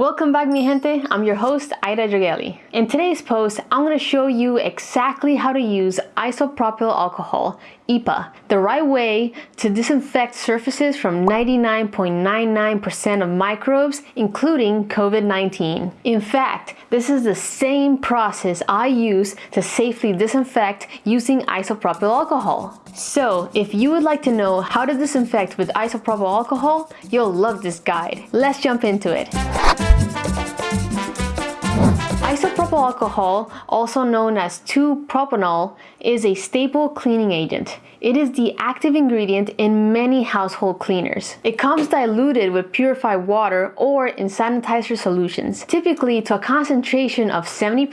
Welcome back mi gente, I'm your host Aida Jogeli. In today's post, I'm going to show you exactly how to use isopropyl alcohol, IPA, the right way to disinfect surfaces from 99.99% of microbes, including COVID-19. In fact, this is the same process I use to safely disinfect using isopropyl alcohol. So, if you would like to know how to disinfect with isopropyl alcohol, you'll love this guide. Let's jump into it. Isopropyl alcohol, also known as 2-propanol, is a staple cleaning agent. It is the active ingredient in many household cleaners. It comes diluted with purified water or in sanitizer solutions, typically to a concentration of 70%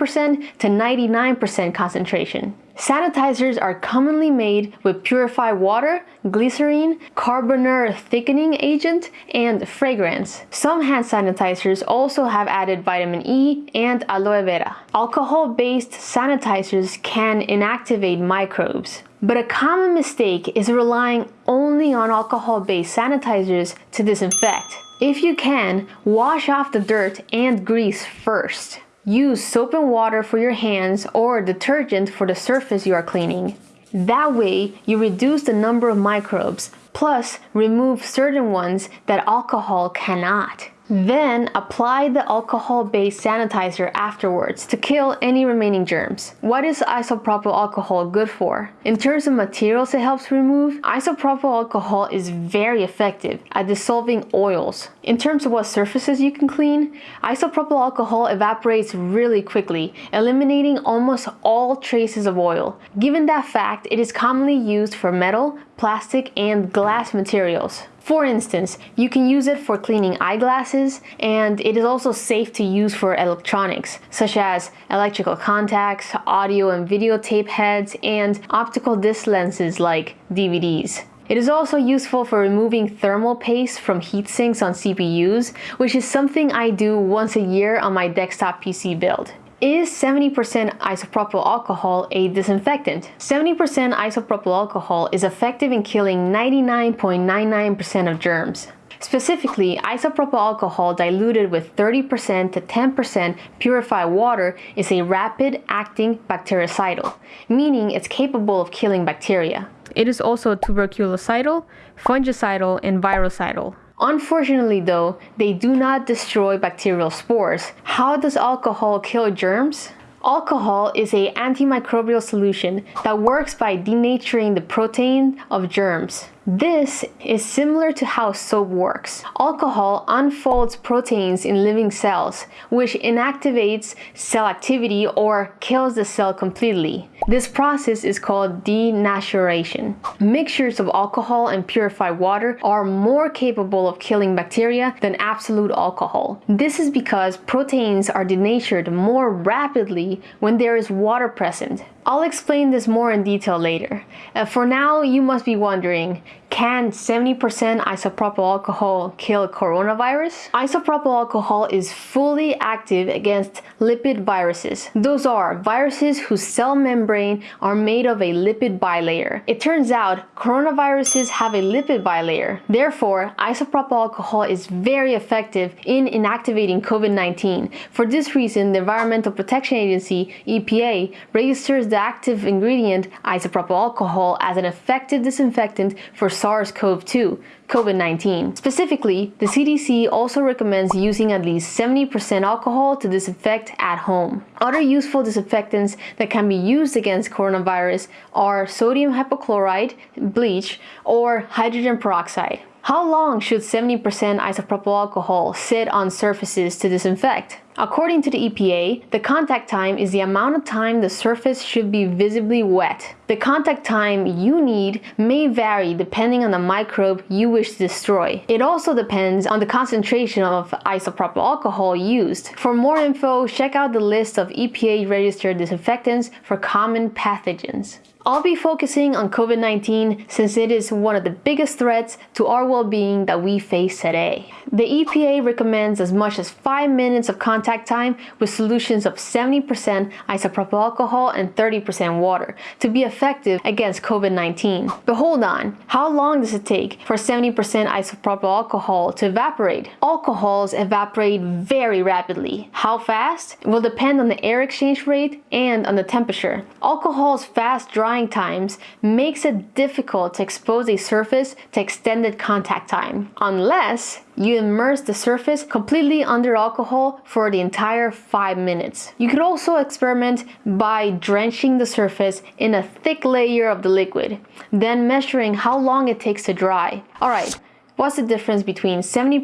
to 99% concentration. Sanitizers are commonly made with purified water, glycerine, carbomer thickening agent, and fragrance. Some hand sanitizers also have added vitamin E and aloe vera. Alcohol-based sanitizers can inactivate microbes. But a common mistake is relying only on alcohol-based sanitizers to disinfect. If you can, wash off the dirt and grease first. Use soap and water for your hands or detergent for the surface you are cleaning. That way, you reduce the number of microbes, plus remove certain ones that alcohol cannot. Then apply the alcohol-based sanitizer afterwards to kill any remaining germs. What is isopropyl alcohol good for? In terms of materials it helps remove, isopropyl alcohol is very effective at dissolving oils. In terms of what surfaces you can clean, isopropyl alcohol evaporates really quickly, eliminating almost all traces of oil. Given that fact, it is commonly used for metal, plastic, and glass materials. For instance, you can use it for cleaning eyeglasses and it is also safe to use for electronics such as electrical contacts, audio and videotape heads, and optical disc lenses like DVDs. It is also useful for removing thermal paste from heat sinks on CPUs, which is something I do once a year on my desktop PC build. Is 70% isopropyl alcohol a disinfectant? 70% isopropyl alcohol is effective in killing 99.99% of germs. Specifically, isopropyl alcohol diluted with 30% to 10% purified water is a rapid-acting bactericidal, meaning it's capable of killing bacteria. It is also tuberculocidal, fungicidal, and virucidal. Unfortunately though, they do not destroy bacterial spores. How does alcohol kill germs? Alcohol is a antimicrobial solution that works by denaturing the protein of germs. This is similar to how soap works. Alcohol unfolds proteins in living cells, which inactivates cell activity or kills the cell completely. This process is called denaturation. Mixtures of alcohol and purified water are more capable of killing bacteria than absolute alcohol. This is because proteins are denatured more rapidly when there is water present. I'll explain this more in detail later. Uh, for now, you must be wondering, can 70% isopropyl alcohol kill coronavirus? Isopropyl alcohol is fully active against lipid viruses. Those are viruses whose cell membrane are made of a lipid bilayer. It turns out coronaviruses have a lipid bilayer. Therefore, isopropyl alcohol is very effective in inactivating COVID-19. For this reason, the Environmental Protection Agency, EPA, registers the active ingredient isopropyl alcohol as an effective disinfectant for SARS-CoV-2, COVID-19. Specifically, the CDC also recommends using at least 70% alcohol to disinfect at home. Other useful disinfectants that can be used against coronavirus are sodium hypochlorite, bleach, or hydrogen peroxide. How long should 70% isopropyl alcohol sit on surfaces to disinfect? According to the EPA, the contact time is the amount of time the surface should be visibly wet. The contact time you need may vary depending on the microbe you wish to destroy. It also depends on the concentration of isopropyl alcohol used. For more info, check out the list of EPA registered disinfectants for common pathogens. I'll be focusing on COVID-19 since it is one of the biggest threats to our well-being that we face today. The EPA recommends as much as 5 minutes of contact contact time with solutions of 70% isopropyl alcohol and 30% water to be effective against COVID-19. But hold on, how long does it take for 70% isopropyl alcohol to evaporate? Alcohols evaporate very rapidly. How fast? It will depend on the air exchange rate and on the temperature. Alcohol's fast drying times makes it difficult to expose a surface to extended contact time, unless you immerse the surface completely under alcohol for the entire 5 minutes. You could also experiment by drenching the surface in a thick layer of the liquid, then measuring how long it takes to dry. Alright, What's the difference between 70%,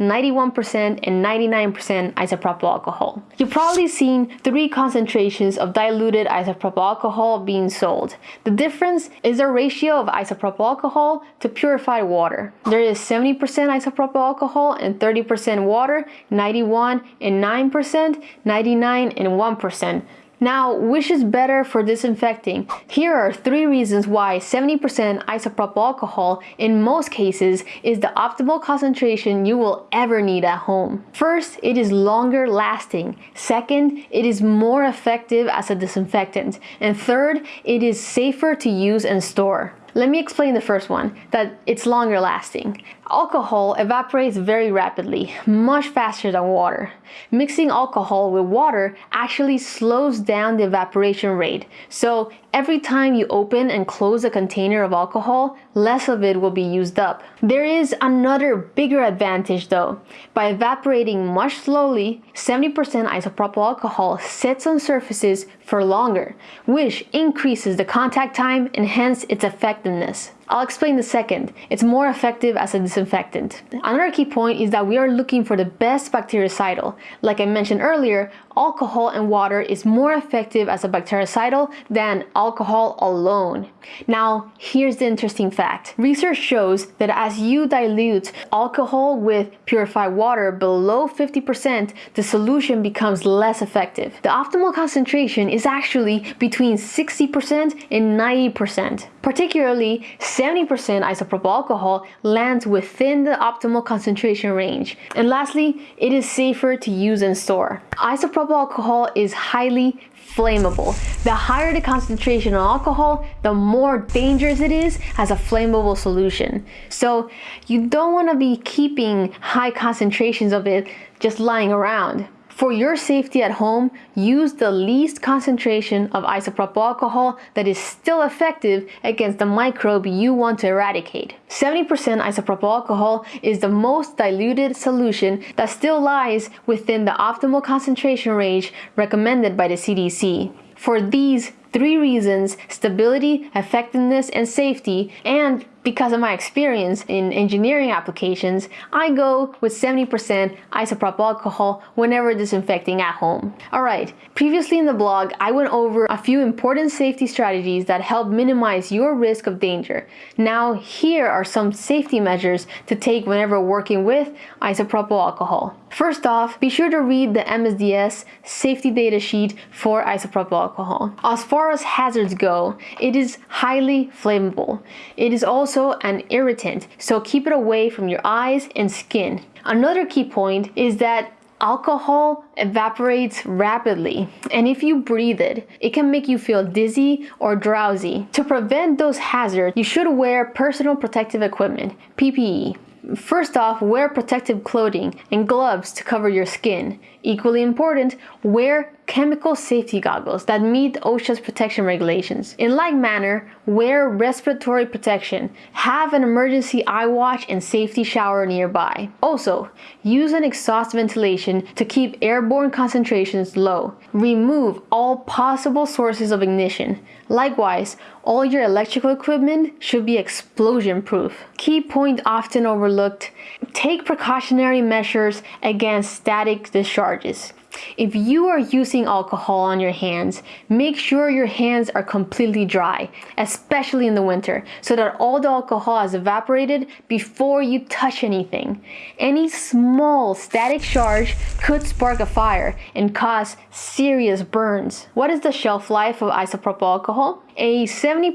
91%, and 99% isopropyl alcohol? You've probably seen three concentrations of diluted isopropyl alcohol being sold. The difference is the ratio of isopropyl alcohol to purified water. There is 70% isopropyl alcohol and 30% water, 91 and 9%, 99 and 1%. Now, which is better for disinfecting? Here are three reasons why 70% isopropyl alcohol in most cases is the optimal concentration you will ever need at home. First, it is longer lasting. Second, it is more effective as a disinfectant. And third, it is safer to use and store. Let me explain the first one, that it's longer lasting. Alcohol evaporates very rapidly, much faster than water. Mixing alcohol with water actually slows down the evaporation rate, so every time you open and close a container of alcohol, less of it will be used up. There is another bigger advantage though. By evaporating much slowly, 70% isopropyl alcohol sits on surfaces for longer, which increases the contact time and hence its effectiveness. I'll explain the second. It's more effective as a disinfectant. Another key point is that we are looking for the best bactericidal. Like I mentioned earlier, alcohol and water is more effective as a bactericidal than alcohol alone. Now, here's the interesting fact. Research shows that as you dilute alcohol with purified water below 50%, the solution becomes less effective. The optimal concentration is actually between 60% and 90%. Particularly, 70% isopropyl alcohol lands within the optimal concentration range. And lastly, it is safer to use and store. Isopropyl alcohol is highly flammable. The higher the concentration of alcohol, the more dangerous it is as a flammable solution. So you don't want to be keeping high concentrations of it just lying around. For your safety at home, use the least concentration of isopropyl alcohol that is still effective against the microbe you want to eradicate. 70% isopropyl alcohol is the most diluted solution that still lies within the optimal concentration range recommended by the CDC. For these three reasons, stability, effectiveness, and safety, and because of my experience in engineering applications, I go with 70% isopropyl alcohol whenever disinfecting at home. Alright, previously in the blog, I went over a few important safety strategies that help minimize your risk of danger. Now, here are some safety measures to take whenever working with isopropyl alcohol. First off, be sure to read the MSDS safety data sheet for isopropyl alcohol. As far as hazards go, it is highly flammable. It is also an irritant, so keep it away from your eyes and skin. Another key point is that alcohol evaporates rapidly and if you breathe it, it can make you feel dizzy or drowsy. To prevent those hazards, you should wear personal protective equipment, PPE. First off, wear protective clothing and gloves to cover your skin. Equally important, wear chemical safety goggles that meet OSHA's protection regulations. In like manner, wear respiratory protection, have an emergency eyewash and safety shower nearby. Also, use an exhaust ventilation to keep airborne concentrations low. Remove all possible sources of ignition. Likewise, all your electrical equipment should be explosion proof. Key point often overlooked, take precautionary measures against static discharges. If you are using alcohol on your hands, make sure your hands are completely dry, especially in the winter, so that all the alcohol has evaporated before you touch anything. Any small static charge could spark a fire and cause serious burns. What is the shelf life of isopropyl alcohol? A 70%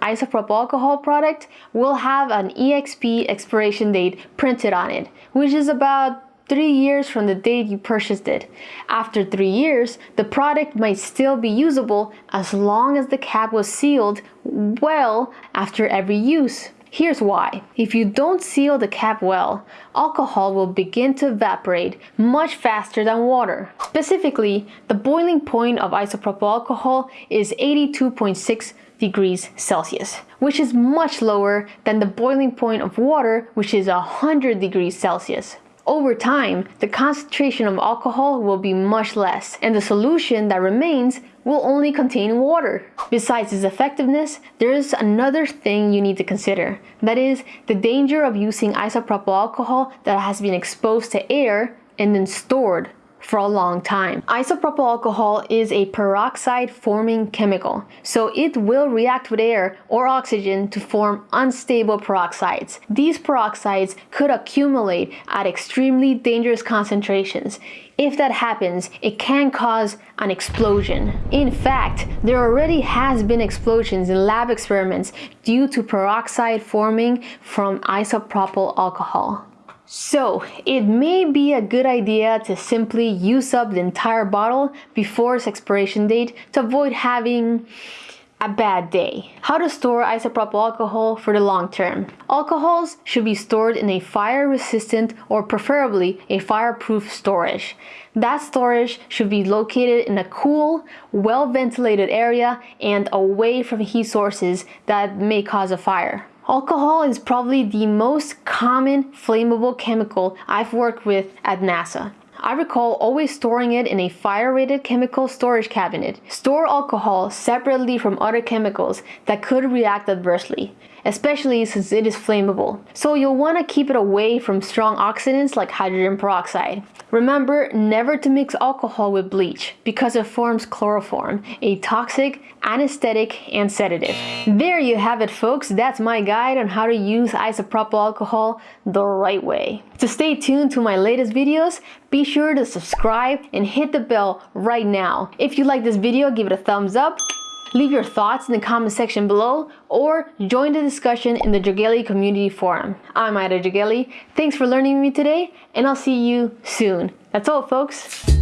isopropyl alcohol product will have an EXP expiration date printed on it, which is about three years from the date you purchased it. After three years, the product might still be usable as long as the cap was sealed well after every use. Here's why. If you don't seal the cap well, alcohol will begin to evaporate much faster than water. Specifically, the boiling point of isopropyl alcohol is 82.6 degrees Celsius, which is much lower than the boiling point of water, which is 100 degrees Celsius. Over time, the concentration of alcohol will be much less, and the solution that remains will only contain water. Besides its effectiveness, there is another thing you need to consider. That is, the danger of using isopropyl alcohol that has been exposed to air and then stored for a long time. Isopropyl alcohol is a peroxide forming chemical, so it will react with air or oxygen to form unstable peroxides. These peroxides could accumulate at extremely dangerous concentrations. If that happens, it can cause an explosion. In fact, there already has been explosions in lab experiments due to peroxide forming from isopropyl alcohol. So, it may be a good idea to simply use up the entire bottle before its expiration date to avoid having a bad day. How to store isopropyl alcohol for the long term. Alcohols should be stored in a fire resistant or preferably a fireproof storage. That storage should be located in a cool, well ventilated area and away from heat sources that may cause a fire. Alcohol is probably the most common flammable chemical I've worked with at NASA. I recall always storing it in a fire-rated chemical storage cabinet. Store alcohol separately from other chemicals that could react adversely especially since it is flammable. So you'll want to keep it away from strong oxidants like hydrogen peroxide. Remember never to mix alcohol with bleach because it forms chloroform, a toxic anesthetic and sedative. There you have it folks, that's my guide on how to use isopropyl alcohol the right way. To stay tuned to my latest videos, be sure to subscribe and hit the bell right now. If you like this video, give it a thumbs up Leave your thoughts in the comment section below or join the discussion in the Jogeli community forum. I'm Ida Jogeli. Thanks for learning with me today and I'll see you soon. That's all folks.